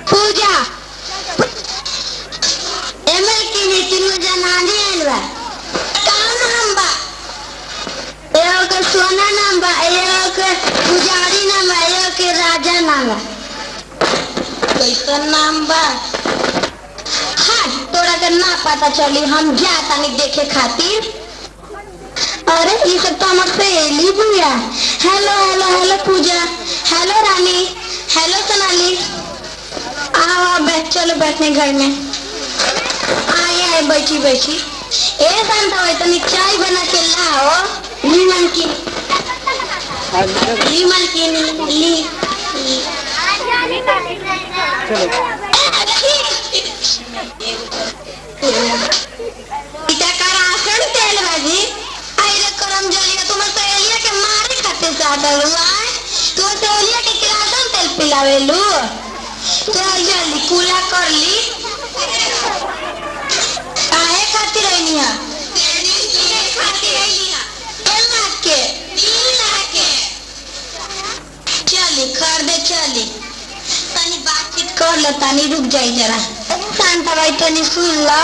पूजा। ML आइल बा। का नाम बा? एगो के सोना नाम बा, एगो के पुजारी नाम बा, एगो के राजा नाम बा। कैसन नाम बा? हाँ तोरा के ना पता चली, हम जा तानी देखे खातिर। अरे ये सब तो हमर सहेली बुआ। Hello hello hello Pooja. Hello चलो बैठने घर में। आए आए बैठी बैठी। ए, शांता भाई, तनी चाय बना के लाओ। ली की। ली मलकिन ली। इटा करासन तेल बाजी आइरे करम जलिया तुम सहेलिया के मारे खाते चाहता हुआ तू सहेलिया के करासन तेल पिलावेलू। चल जल्दी कूला कर ली। काहे खातिर रहनी है? खरीदे रुक जाई जरा। भाई तनी सुन ला।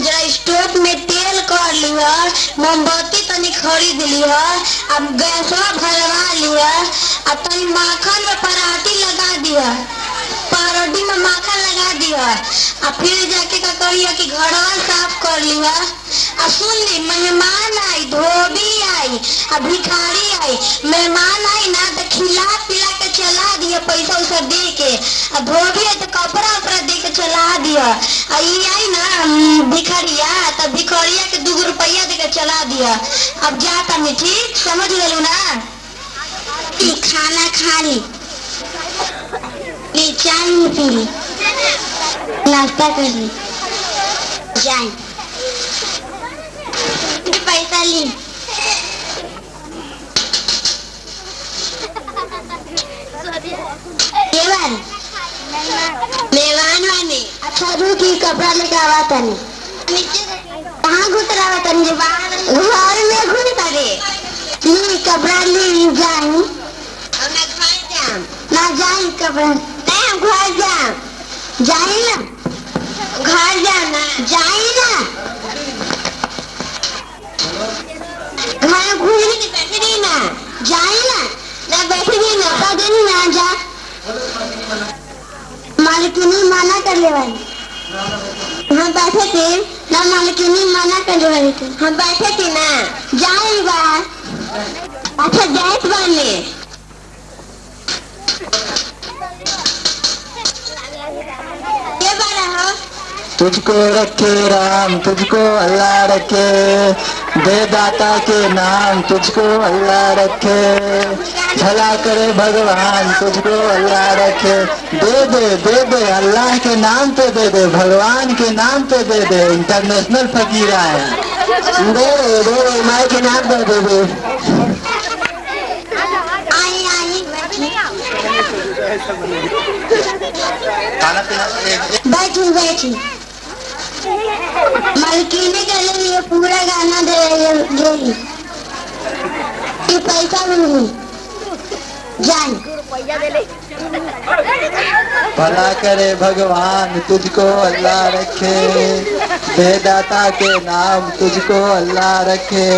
जरा स्टोव में तेल कर लिया मोमबत्ती तनी खरीद लिया अब गैसवा भरवा लिया तनी माखन में पराठी लगा दिया दिया अब फिर जाके का करिया कि घरवा साफ़ कर लिया आ सुन ली, मेहमान आई, धोबी आई, आ भिखारी आई। मेहमान आई ना तो खिला पिला के चला दिया पैसा उसा दे के। आ धोबी आई तो कपड़ा उपड़ा दे के चला दिया। आ ई आई ना भिखारिया तो भिखारिया के दू रुपया दे के चला दिया। अब जाता मैं ठीक? समझ गलू ना? खाना खा ली। चाय पी ली नाश्ता कर ली जाए पैसा ली। केवल मेवान वाने अच्छा रुकी कपड़ा लेके आवा तनी कहाँ घुस रहा तनी? जे बाहर घर में घुस रे ली कपड़ा ली जाई ना जाई कपड़ा। ना घर जाना ना घर घूमने के बैठे नहीं ना जाई ना बैठे ना का देनी ना जा मालिकिनी मना कर ले भाई हम बैठे थे ना मालिकिनी मना कर ले भाई हम बैठे थे ना जाए बाहर अच्छा जाए बाने तुझको रखे राम तुझको अल्लाह रखे। दे दाता के नाम तुझको अल्लाह रखे। भला करे भगवान तुझको अल्लाह रखे। दे दे दे दे अल्लाह के नाम पे दे दे भगवान के नाम पे दे दे। इंटरनेशनल फकीरा है। दे दे दे दे माई के नाम पे दे दे। आई आई बैठी बैठी। मलकीने के लिए ये पूरा गाना दे रही है ये पैसा मिली जान। भला करे भगवान तुझको अल्लाह रखे। दे दाता के नाम तुझको अल्लाह रखे।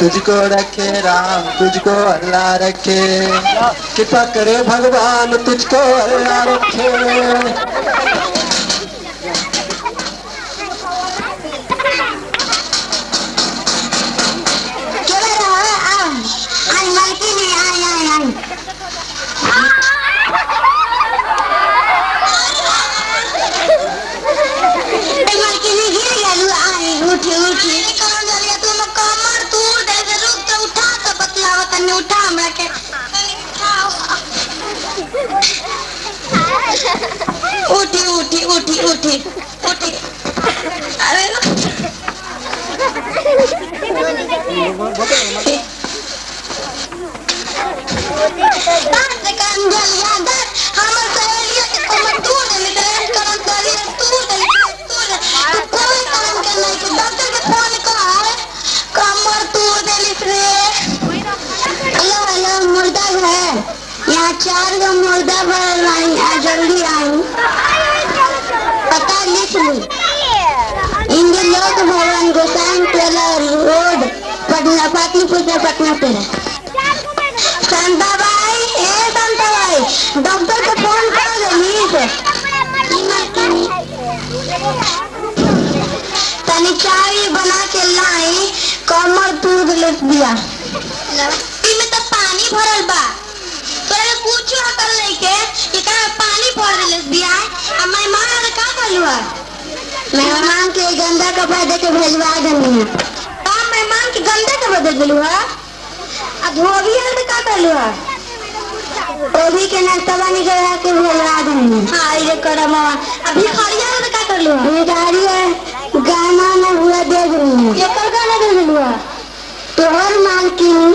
तुझको रखे राम, तुझको अल्लाह रखे। कृपा करे भगवान तुझको अल्लाह रखे। बतलावा तने उठा हमरा के तने उठाओ उठी उठी उठी यहाँ चार गो मुर्दा भरल रही है जल्दी आऊ पता लिख लू इनके लोक भवन गोसाइन टेलर रोड, पटना, पाटलिपुत्र से पटना टेलर संता भाई ए संता भाई डॉक्टर को फ़ोन कर दो मीट तनी चाय बना के लाई, कमर टूट लुट दिया। में तो पानी भरल बा। के कि का पानी भर ले दिया आ मेहमान आके का करलू है मेहमान के गंदा कपड़ा दे के भेजवा देनी है का मेहमान के गंदे कपड़ा दे दिलू है आ धोबी है तो का करलू है ओभी के नाश्ता पानी करा के भेजवा देनी हाँ ये करम अभी खड़िया तो का करलू है भिखारी है गाना में हुआ दे देनी एकर गाना दे दिलू है तोहर मालकिन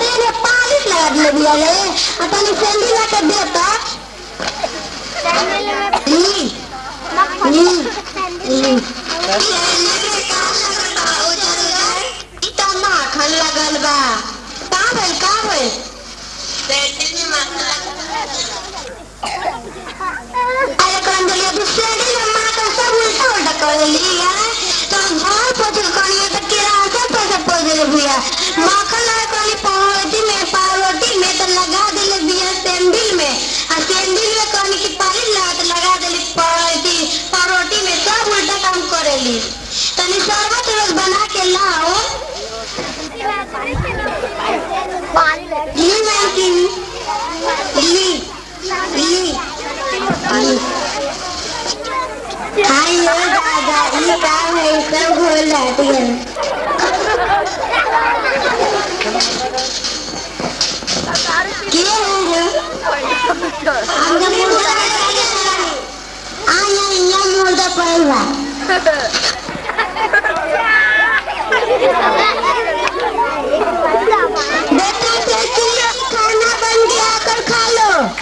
तू ने पॉलिश लगा रे आ तनी सैंडल ला के ई त माखन लगल बा का भइल का भइल सैंडल में माखन अरे कंदलिया तू सैंडल में माखन सब उल्टा उल्टा कर ली तनी शरबत रोज बना के लाओ। ली मालकिन ली। ली। ली। हाय ये दादा ये का है? सब घोल जाती है। क्या है